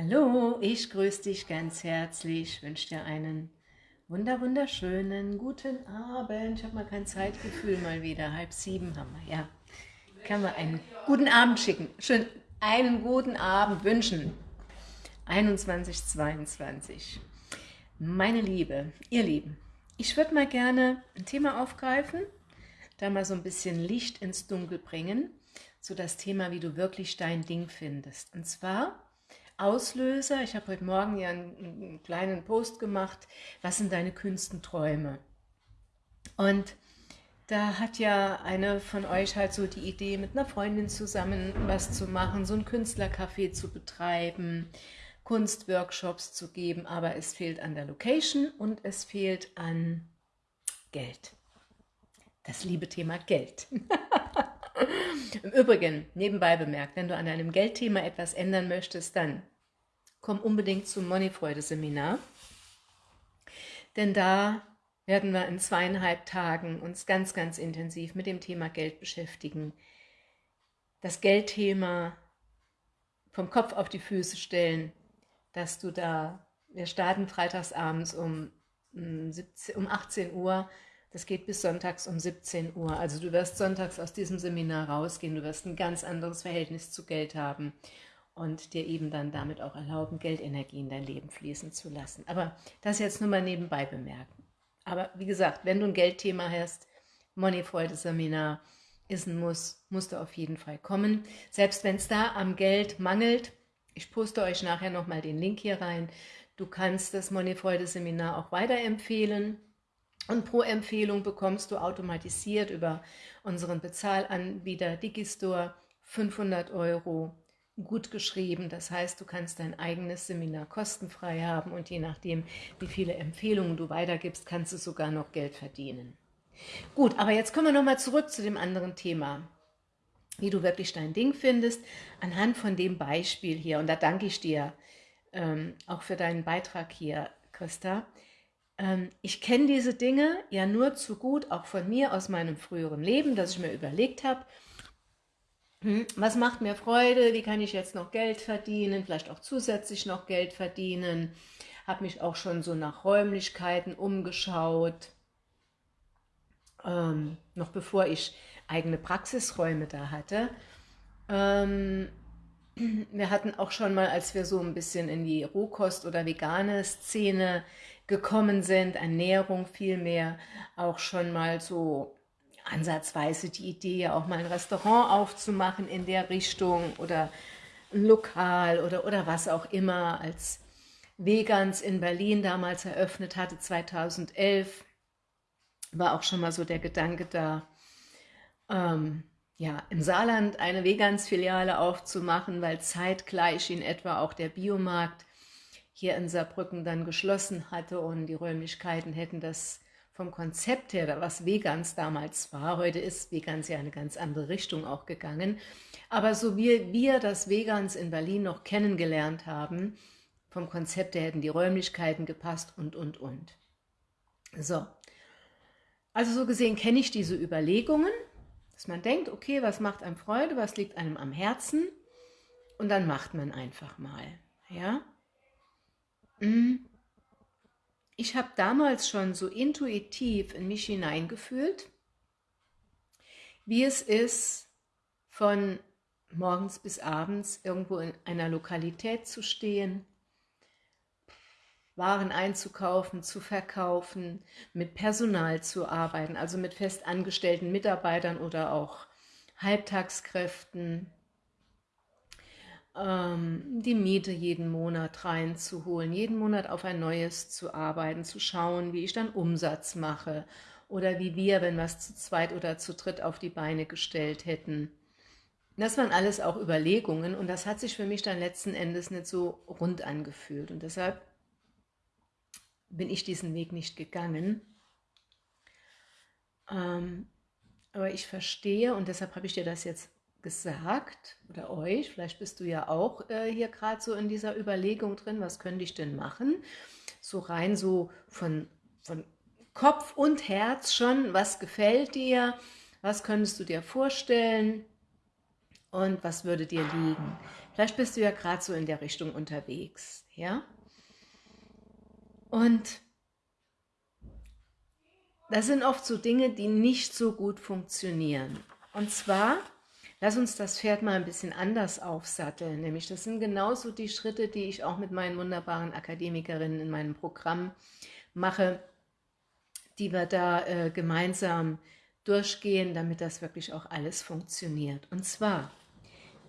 Hallo, ich grüße dich ganz herzlich, wünsche dir einen wunder wunderschönen guten Abend. Ich habe mal kein Zeitgefühl mal wieder, halb sieben haben wir, ja. Kann man einen guten Abend schicken, schön einen guten Abend wünschen. 21.22 Meine Liebe, ihr Lieben, ich würde mal gerne ein Thema aufgreifen, da mal so ein bisschen Licht ins Dunkel bringen, so das Thema, wie du wirklich dein Ding findest. Und zwar Auslöser, ich habe heute Morgen ja einen, einen, kleinen Post gemacht, was sind deine kühnsten Träume? Und da hat ja eine von euch halt so die Idee, mit einer Freundin zusammen was zu machen, so ein Künstlercafé zu betreiben, Kunstworkshops zu geben, aber es fehlt an der Location und es fehlt an Geld. Das liebe Thema Geld. Im Übrigen, nebenbei bemerkt, wenn du an deinem Geldthema etwas ändern möchtest, dann komm unbedingt zum Moneyfreude-Seminar. Denn da werden wir in zweieinhalb Tagen uns ganz, ganz intensiv mit dem Thema Geld beschäftigen. Das Geldthema vom Kopf auf die Füße stellen, dass du da, wir starten freitagsabends um, um 18 Uhr, das geht bis sonntags um 17 Uhr. Also du wirst sonntags aus diesem Seminar rausgehen, du wirst ein ganz anderes Verhältnis zu Geld haben und dir eben dann damit auch erlauben, Geldenergie in dein Leben fließen zu lassen. Aber das jetzt nur mal nebenbei bemerken. Aber wie gesagt, wenn du ein Geldthema hast, Moneyfreude-Seminar ist ein Muss, musst du auf jeden Fall kommen. Selbst wenn es da am Geld mangelt, ich poste euch nachher nochmal den Link hier rein, du kannst das Moneyfreude-Seminar auch weiterempfehlen und pro Empfehlung bekommst du automatisiert über unseren Bezahlanbieter Digistore 500 Euro gut geschrieben. Das heißt, du kannst dein eigenes Seminar kostenfrei haben und je nachdem, wie viele Empfehlungen du weitergibst, kannst du sogar noch Geld verdienen. Gut, aber jetzt kommen wir nochmal zurück zu dem anderen Thema, wie du wirklich dein Ding findest, anhand von dem Beispiel hier. Und da danke ich dir ähm, auch für deinen Beitrag hier, Christa. Ähm, ich kenne diese Dinge ja nur zu gut, auch von mir aus meinem früheren Leben, dass ich mir überlegt habe, hm, was macht mir Freude, wie kann ich jetzt noch Geld verdienen, vielleicht auch zusätzlich noch Geld verdienen, habe mich auch schon so nach Räumlichkeiten umgeschaut, ähm, noch bevor ich eigene Praxisräume da hatte. Ähm, wir hatten auch schon mal, als wir so ein bisschen in die Rohkost- oder vegane Szene gekommen sind, Ernährung vielmehr, auch schon mal so ansatzweise die Idee, auch mal ein Restaurant aufzumachen in der Richtung oder ein Lokal oder, oder was auch immer, als Vegans in Berlin damals eröffnet hatte, 2011, war auch schon mal so der Gedanke da, ähm, ja, im Saarland eine Vegans-Filiale aufzumachen, weil zeitgleich in etwa auch der Biomarkt hier in Saarbrücken dann geschlossen hatte und die Räumlichkeiten hätten das vom Konzept her, was Vegans damals war, heute ist Vegans ja eine ganz andere Richtung auch gegangen, aber so wie wir das Vegans in Berlin noch kennengelernt haben, vom Konzept her hätten die Räumlichkeiten gepasst und, und, und. So, also so gesehen kenne ich diese Überlegungen, dass man denkt, okay, was macht einem Freude, was liegt einem am Herzen und dann macht man einfach mal, ja. Mhm. Ich habe damals schon so intuitiv in mich hineingefühlt, wie es ist, von morgens bis abends irgendwo in einer Lokalität zu stehen, Waren einzukaufen, zu verkaufen, mit Personal zu arbeiten, also mit festangestellten Mitarbeitern oder auch Halbtagskräften, die Miete jeden Monat reinzuholen, jeden Monat auf ein neues zu arbeiten, zu schauen, wie ich dann Umsatz mache oder wie wir, wenn wir es zu zweit oder zu dritt auf die Beine gestellt hätten. Das waren alles auch Überlegungen und das hat sich für mich dann letzten Endes nicht so rund angefühlt und deshalb bin ich diesen Weg nicht gegangen. Ähm, aber ich verstehe und deshalb habe ich dir das jetzt gesagt oder euch, vielleicht bist du ja auch äh, hier gerade so in dieser Überlegung drin, was könnte ich denn machen? So rein so von, von Kopf und Herz schon, was gefällt dir, was könntest du dir vorstellen? und was würde dir liegen. Vielleicht bist du ja gerade so in der Richtung unterwegs, ja? Und das sind oft so Dinge, die nicht so gut funktionieren. Und zwar, lass uns das Pferd mal ein bisschen anders aufsatteln, nämlich das sind genauso die Schritte, die ich auch mit meinen wunderbaren Akademikerinnen in meinem Programm mache, die wir da äh, gemeinsam durchgehen, damit das wirklich auch alles funktioniert. Und zwar,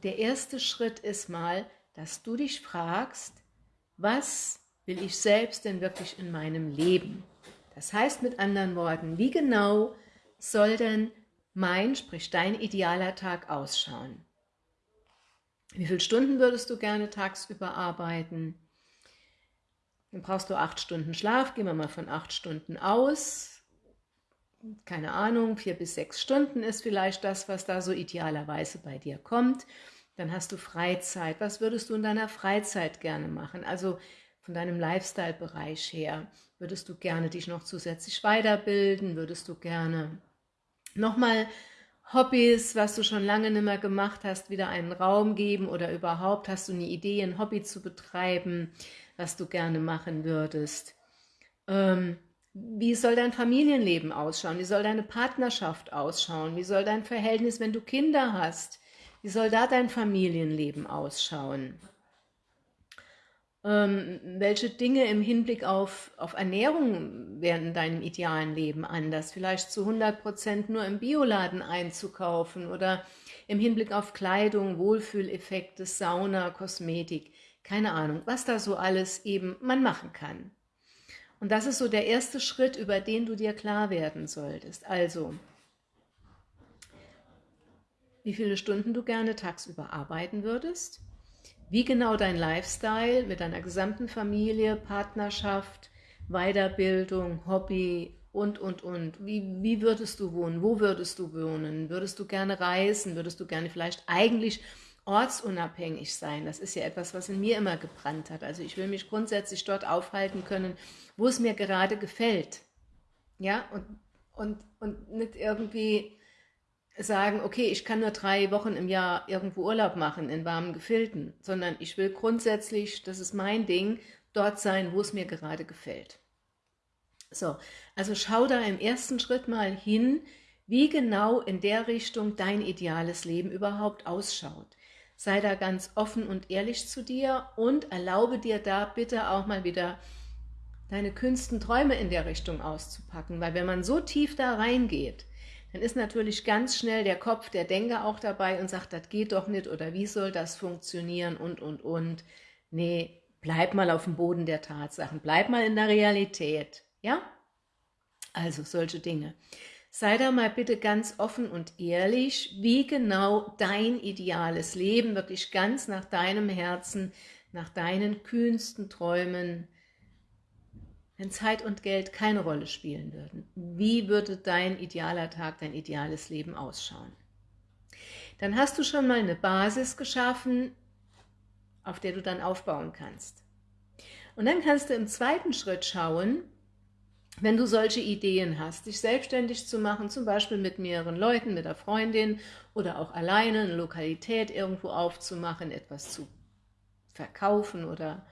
der erste Schritt ist mal, dass du dich fragst, was will ich selbst denn wirklich in meinem Leben? Das heißt mit anderen Worten, wie genau soll denn mein, sprich dein idealer Tag ausschauen? Wie viele Stunden würdest du gerne tagsüber arbeiten? Dann brauchst du acht Stunden Schlaf, gehen wir mal von acht Stunden aus. Keine Ahnung, vier bis sechs Stunden ist vielleicht das, was da so idealerweise bei dir kommt. Dann hast du Freizeit. Was würdest du in deiner Freizeit gerne machen? Also von deinem Lifestyle-Bereich her. Würdest du gerne dich noch zusätzlich weiterbilden? Würdest du gerne nochmal Hobbys, was du schon lange nicht mehr gemacht hast, wieder einen Raum geben oder überhaupt hast du eine Idee, ein Hobby zu betreiben? was du gerne machen würdest. Ähm, wie soll dein Familienleben ausschauen? Wie soll deine Partnerschaft ausschauen? Wie soll dein Verhältnis, wenn du Kinder hast? Wie soll da dein Familienleben ausschauen? Ähm, welche Dinge im Hinblick auf, auf Ernährung werden in deinem idealen Leben anders? Vielleicht zu 100% nur im Bioladen einzukaufen oder im Hinblick auf Kleidung, Wohlfühleffekte, Sauna, Kosmetik keine Ahnung, was da so alles eben man machen kann. Und das ist so der erste Schritt, über den du dir klar werden solltest. Also, wie viele Stunden du gerne tagsüber arbeiten würdest, wie genau dein Lifestyle mit deiner gesamten Familie, Partnerschaft, Weiterbildung, Hobby und, und, und. Wie, wie würdest du wohnen? Wo würdest du wohnen? Würdest du gerne reisen? Würdest du gerne vielleicht eigentlich ortsunabhängig sein. Das ist ja etwas, was in mir immer gebrannt hat. Also ich will mich grundsätzlich dort aufhalten können, wo es mir gerade gefällt. Ja, und, und, und nicht irgendwie sagen, okay, ich kann nur drei Wochen im Jahr irgendwo Urlaub machen in warmen Gefilden, sondern ich will grundsätzlich, das ist mein Ding, dort sein, wo es mir gerade gefällt. So, also schau da im ersten Schritt mal hin, wie genau in der Richtung dein ideales Leben überhaupt ausschaut. Sei da ganz offen und ehrlich zu dir und erlaube dir da bitte auch mal wieder deine kühnsten Träume in der Richtung auszupacken, weil wenn man so tief da reingeht, dann ist natürlich ganz schnell der Kopf, der Denker auch dabei und sagt, das geht doch nicht oder wie soll das funktionieren und, und, und. Nee, bleib mal auf dem Boden der Tatsachen, bleib mal in der Realität, ja? Also solche Dinge. Sei da mal bitte ganz offen und ehrlich, wie genau dein ideales Leben, wirklich ganz nach deinem Herzen, nach deinen kühnsten Träumen, wenn Zeit und Geld keine Rolle spielen würden, wie würde dein idealer Tag, dein ideales Leben ausschauen? Dann hast du schon mal eine Basis geschaffen, auf der du dann aufbauen kannst. Und dann kannst du im zweiten Schritt schauen, wenn du solche Ideen hast, dich selbstständig zu machen, zum Beispiel mit mehreren Leuten, mit der Freundin oder auch alleine eine Lokalität irgendwo aufzumachen, etwas zu verkaufen oder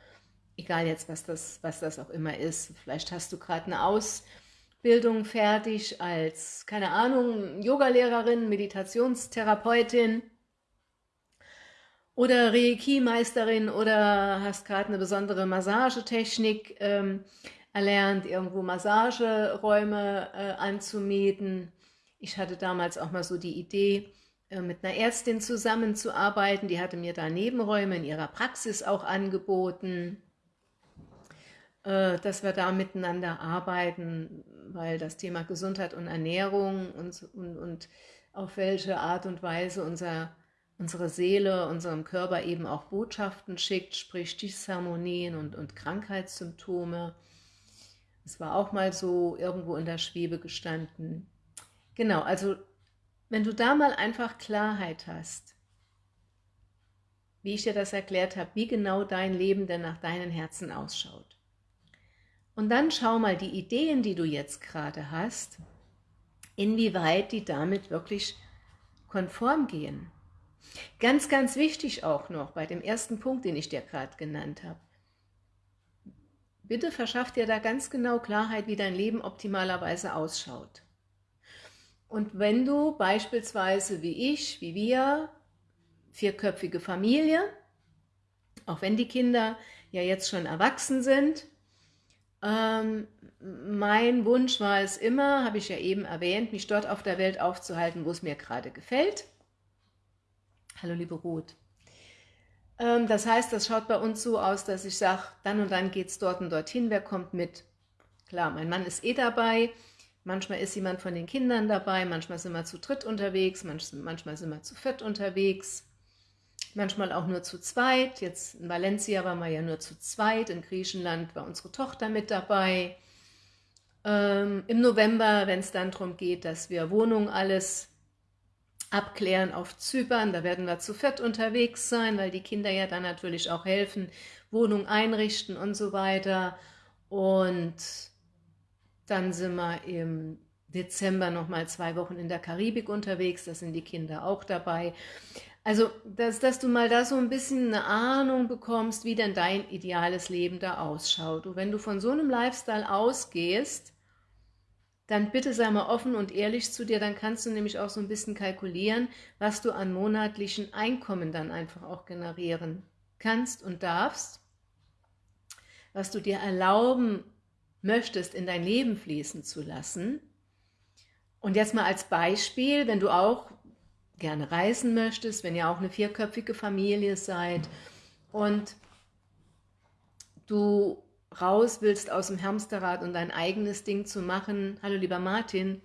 egal jetzt, was das, was das auch immer ist. Vielleicht hast du gerade eine Ausbildung fertig als, keine Ahnung, Yogalehrerin, Meditationstherapeutin oder Reiki-Meisterin oder hast gerade eine besondere Massagetechnik ähm, erlernt, irgendwo Massageräume äh, anzumieten. Ich hatte damals auch mal so die Idee, äh, mit einer Ärztin zusammenzuarbeiten. Die hatte mir da Nebenräume in ihrer Praxis auch angeboten, dass wir da miteinander arbeiten, weil das Thema Gesundheit und Ernährung und, und, und auf welche Art und Weise unser, unsere Seele, unserem Körper eben auch Botschaften schickt, sprich Disharmonien und, und Krankheitssymptome, es war auch mal so irgendwo in der Schwebe gestanden. Genau, also wenn du da mal einfach Klarheit hast, wie ich dir das erklärt habe, wie genau dein Leben denn nach deinen Herzen ausschaut. Und dann schau mal die Ideen, die du jetzt gerade hast, inwieweit die damit wirklich konform gehen. Ganz, ganz wichtig auch noch bei dem ersten Punkt, den ich dir gerade genannt habe. Bitte verschaff dir da ganz genau Klarheit, wie dein Leben optimalerweise ausschaut. Und wenn du beispielsweise wie ich, wie wir, vierköpfige Familie, auch wenn die Kinder ja jetzt schon erwachsen sind, ähm, mein Wunsch war es immer, habe ich ja eben erwähnt, mich dort auf der Welt aufzuhalten, wo es mir gerade gefällt. Hallo liebe Ruth. Ähm, das heißt, das schaut bei uns so aus, dass ich sage, dann und dann geht es dort und dorthin, wer kommt mit? Klar, mein Mann ist eh dabei, manchmal ist jemand von den Kindern dabei, manchmal sind wir zu dritt unterwegs, manchmal sind wir zu viert unterwegs, manchmal auch nur zu zweit. Jetzt in Valencia waren wir ja nur zu zweit, in Griechenland war unsere Tochter mit dabei. Ähm, Im November, wenn es dann darum geht, dass wir Wohnung alles abklären auf Zypern. Da werden wir zu fett unterwegs sein, weil die Kinder ja dann natürlich auch helfen, Wohnung einrichten und so weiter. Und dann sind wir im Dezember nochmal zwei Wochen in der Karibik unterwegs, da sind die Kinder auch dabei. Also, dass, dass du mal da so ein bisschen eine Ahnung bekommst, wie denn dein ideales Leben da ausschaut. Und wenn du von so einem Lifestyle ausgehst, dann bitte sei mal offen und ehrlich zu dir, dann kannst du nämlich auch so ein bisschen kalkulieren, was du an monatlichen Einkommen dann einfach auch generieren kannst und darfst, was du dir erlauben möchtest, in dein Leben fließen zu lassen. Und jetzt mal als Beispiel, wenn du auch gerne reisen möchtest, wenn ihr auch eine vierköpfige Familie seid und du raus willst aus dem Hamsterrad und dein eigenes Ding zu machen, hallo lieber Martin,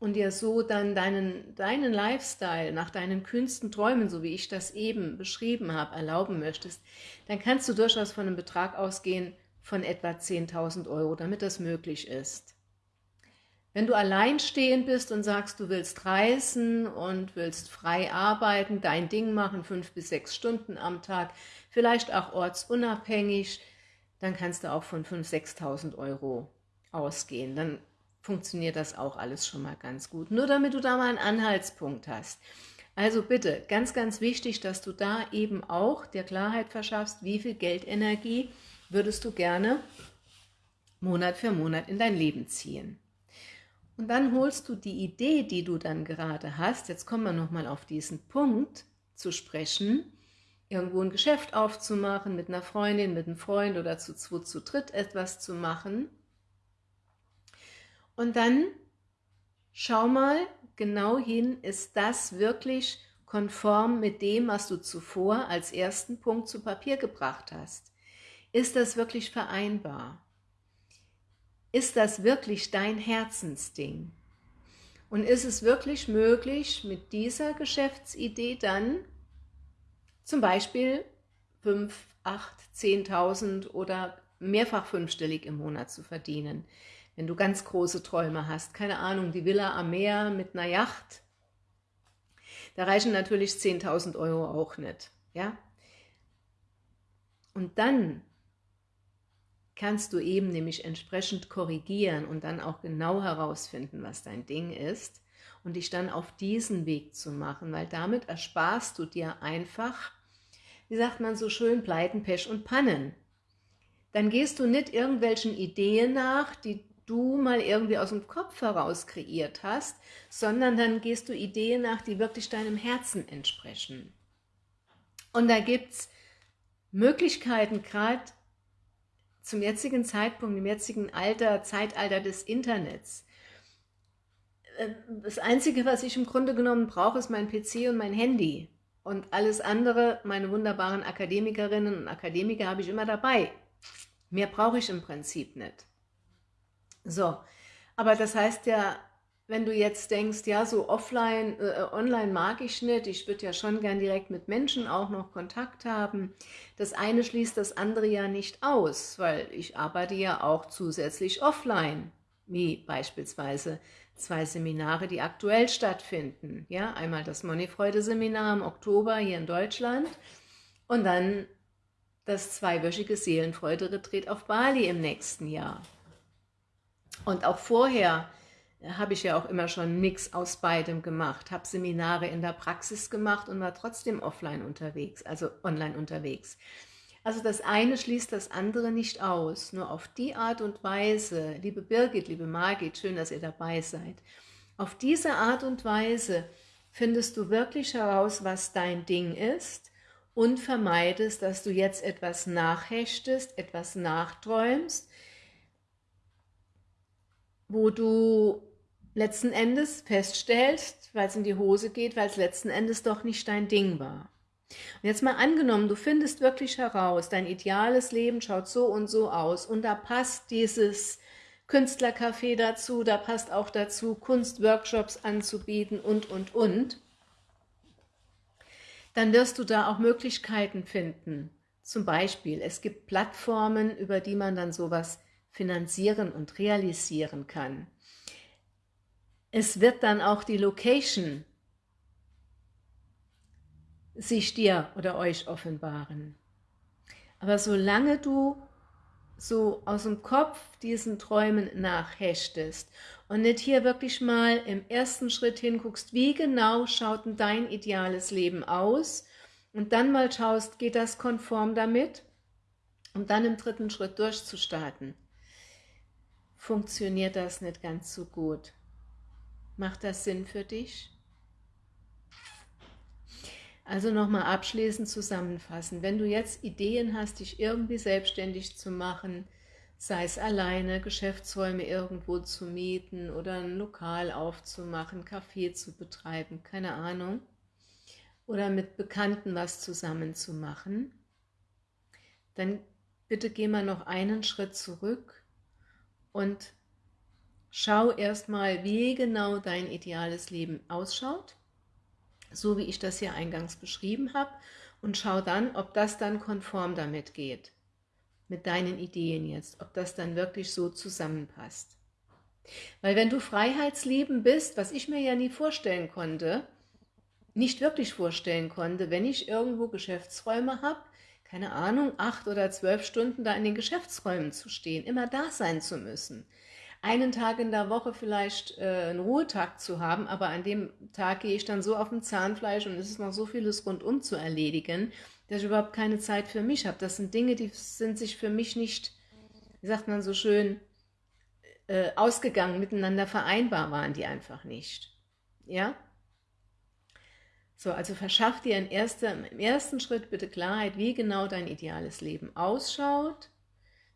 und dir so dann deinen, deinen Lifestyle nach deinen kühnsten Träumen, so wie ich das eben beschrieben habe, erlauben möchtest, dann kannst du durchaus von einem Betrag ausgehen von etwa 10.000 Euro, damit das möglich ist. Wenn du alleinstehend bist und sagst, du willst reisen und willst frei arbeiten, dein Ding machen, fünf bis sechs Stunden am Tag, vielleicht auch ortsunabhängig, dann kannst du auch von 5.000, 6.000 Euro ausgehen. Dann funktioniert das auch alles schon mal ganz gut. Nur damit du da mal einen Anhaltspunkt hast. Also bitte, ganz, ganz wichtig, dass du da eben auch der Klarheit verschaffst, wie viel Geldenergie würdest du gerne Monat für Monat in dein Leben ziehen. Und dann holst du die Idee, die du dann gerade hast, jetzt kommen wir nochmal auf diesen Punkt zu sprechen, irgendwo ein Geschäft aufzumachen, mit einer Freundin, mit einem Freund oder zu zwei, zu dritt etwas zu machen. Und dann schau mal genau hin, ist das wirklich konform mit dem, was du zuvor als ersten Punkt zu Papier gebracht hast? Ist das wirklich vereinbar? Ist das wirklich dein Herzensding? Und ist es wirklich möglich, mit dieser Geschäftsidee dann zum Beispiel 5, 8, 10.000 oder mehrfach fünfstellig im Monat zu verdienen. Wenn du ganz große Träume hast, keine Ahnung, die Villa am Meer mit einer Yacht, da reichen natürlich 10.000 Euro auch nicht. Ja? Und dann kannst du eben nämlich entsprechend korrigieren und dann auch genau herausfinden, was dein Ding ist und dich dann auf diesen Weg zu machen, weil damit ersparst du dir einfach wie sagt man so schön, Pleiten, Pech und Pannen. Dann gehst du nicht irgendwelchen Ideen nach, die du mal irgendwie aus dem Kopf heraus kreiert hast, sondern dann gehst du Ideen nach, die wirklich deinem Herzen entsprechen. Und da gibt es Möglichkeiten, gerade zum jetzigen Zeitpunkt, im jetzigen Alter, Zeitalter des Internets. Äh, das Einzige, was ich im Grunde genommen brauche, ist mein PC und mein Handy. Und alles andere, meine wunderbaren Akademikerinnen und Akademiker habe ich immer dabei. Mehr brauche ich im Prinzip nicht. So, aber das heißt ja, wenn du jetzt denkst, ja, so offline, äh, online mag ich nicht, ich würde ja schon gern direkt mit Menschen auch noch Kontakt haben. Das eine schließt das andere ja nicht aus, weil ich arbeite ja auch zusätzlich offline, wie beispielsweise zwei Seminare, die aktuell stattfinden. Ja, einmal das Moneyfreude-Seminar im Oktober hier in Deutschland und dann das zweiwöchige Seelenfreude-Retreat auf Bali im nächsten Jahr. Und auch vorher habe ich ja auch immer schon nichts aus beidem gemacht, habe Seminare in der Praxis gemacht und war trotzdem offline unterwegs, also online unterwegs. Also das eine schließt das andere nicht aus, nur auf die Art und Weise, liebe Birgit, liebe Margit, schön, dass ihr dabei seid, auf diese Art und Weise findest du wirklich heraus, was dein Ding ist und vermeidest, dass du jetzt etwas nachhechtest, etwas nachträumst, wo du letzten Endes feststellst, weil es in die Hose geht, weil es letzten Endes doch nicht dein Ding war. Und jetzt mal angenommen, du findest wirklich heraus, dein ideales Leben schaut so und so aus und da passt dieses Künstlercafé dazu, da passt auch dazu, Kunstworkshops anzubieten und, und, und, dann wirst du da auch Möglichkeiten finden. Zum Beispiel, es gibt Plattformen, über die man dann sowas finanzieren und realisieren kann. Es wird dann auch die Location sich dir oder euch offenbaren. Aber solange du so aus dem Kopf diesen Träumen nachhechtest und nicht hier wirklich mal im ersten Schritt hinguckst, wie genau schaut denn dein ideales Leben aus und dann mal schaust, geht das konform damit, um dann im dritten Schritt durchzustarten, funktioniert das nicht ganz so gut. Macht das Sinn für dich? Also nochmal abschließend zusammenfassen. Wenn du jetzt Ideen hast, dich irgendwie selbstständig zu machen, sei es alleine, Geschäftsräume irgendwo zu mieten oder ein Lokal aufzumachen, Kaffee zu betreiben, keine Ahnung, oder mit Bekannten was zusammen zu machen, dann bitte geh mal noch einen Schritt zurück und schau erstmal, wie genau dein ideales Leben ausschaut so wie ich das hier eingangs beschrieben habe, und schau dann, ob das dann konform damit geht, mit deinen Ideen jetzt, ob das dann wirklich so zusammenpasst. Weil wenn du Freiheitsleben bist, was ich mir ja nie vorstellen konnte, nicht wirklich vorstellen konnte, wenn ich irgendwo Geschäftsräume habe, keine Ahnung, acht oder zwölf Stunden da in den Geschäftsräumen zu stehen, immer da sein zu müssen einen Tag in der Woche vielleicht äh, einen Ruhetag zu haben, aber an dem Tag gehe ich dann so auf dem Zahnfleisch und es ist noch so vieles rundum zu erledigen, dass ich überhaupt keine Zeit für mich habe. Das sind Dinge, die sind sich für mich nicht, wie sagt man so schön, äh, ausgegangen, miteinander vereinbar waren die einfach nicht. Ja? So, also verschaff dir erster, im ersten Schritt bitte Klarheit, wie genau dein ideales Leben ausschaut,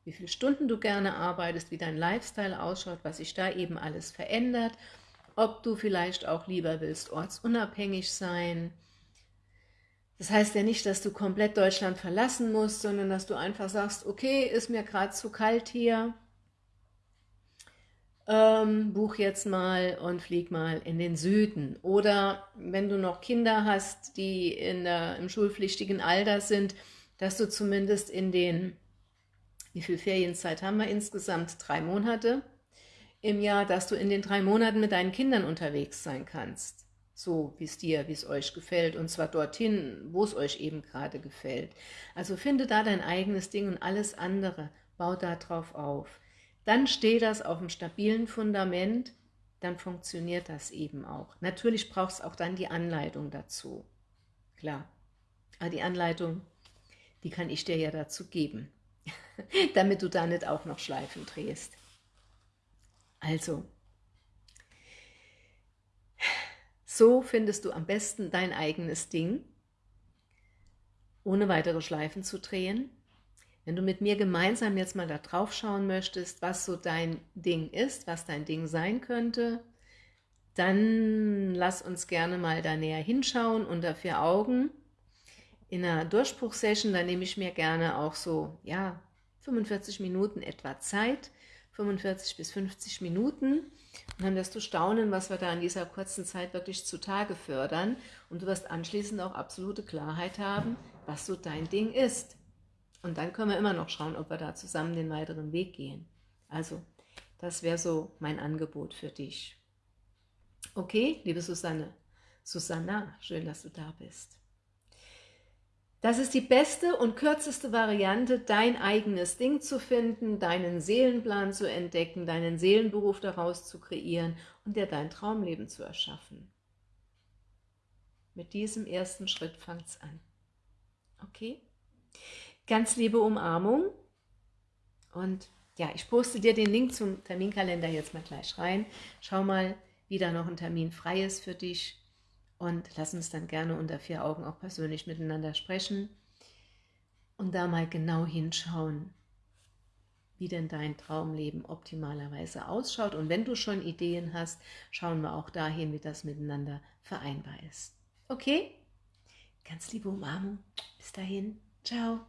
wie viele Stunden du gerne arbeitest, wie dein Lifestyle ausschaut, was sich da eben alles verändert, ob du vielleicht auch lieber willst ortsunabhängig sein. Das heißt ja nicht, dass du komplett Deutschland verlassen musst, sondern dass du einfach sagst, okay, ist mir gerade zu kalt hier, ähm, buch jetzt mal und flieg mal in den Süden. Oder wenn du noch Kinder hast, die in der, im schulpflichtigen Alter sind, dass du zumindest in den wie viel Ferienzeit haben wir insgesamt? Drei Monate im Jahr, dass du in den drei Monaten mit deinen Kindern unterwegs sein kannst. So, wie es dir, wie es euch gefällt, und zwar dorthin, wo es euch eben gerade gefällt. Also finde da dein eigenes Ding und alles andere, bau da drauf auf. Dann steht das auf einem stabilen Fundament, dann funktioniert das eben auch. Natürlich brauchst du auch dann die Anleitung dazu. Klar, aber die Anleitung, die kann ich dir ja dazu geben. damit du da nicht auch noch Schleifen drehst. Also, so findest du am besten dein eigenes Ding, ohne weitere Schleifen zu drehen. Wenn du mit mir gemeinsam jetzt mal da drauf schauen möchtest, was so dein Ding ist, was dein Ding sein könnte, dann lass uns gerne mal da näher hinschauen unter vier Augen. In einer Durchbruchsession, da nehme ich mir gerne auch so, ja, 45 Minuten etwa Zeit, 45 bis 50 Minuten und dann wirst du staunen, was wir da in dieser kurzen Zeit wirklich zutage fördern und du wirst anschließend auch absolute Klarheit haben, was so dein Ding ist. Und dann können wir immer noch schauen, ob wir da zusammen den weiteren Weg gehen. Also, das wäre so mein Angebot für dich. Okay, liebe Susanne, Susanna, schön, dass du da bist. Das ist die beste und kürzeste Variante, dein eigenes Ding zu finden, deinen Seelenplan zu entdecken, deinen Seelenberuf daraus zu kreieren und dir dein Traumleben zu erschaffen. Mit diesem ersten Schritt fängt es an. Okay? Ganz liebe Umarmung und ja, ich poste dir den Link zum Terminkalender jetzt mal gleich rein. Schau mal, wie da noch ein Termin frei ist für dich und lass uns dann gerne unter vier Augen auch persönlich miteinander sprechen und da mal genau hinschauen, wie denn dein Traumleben optimalerweise ausschaut. Und wenn du schon Ideen hast, schauen wir auch dahin, wie das miteinander vereinbar ist. Okay? Ganz liebe Umarmung. Bis dahin. Ciao.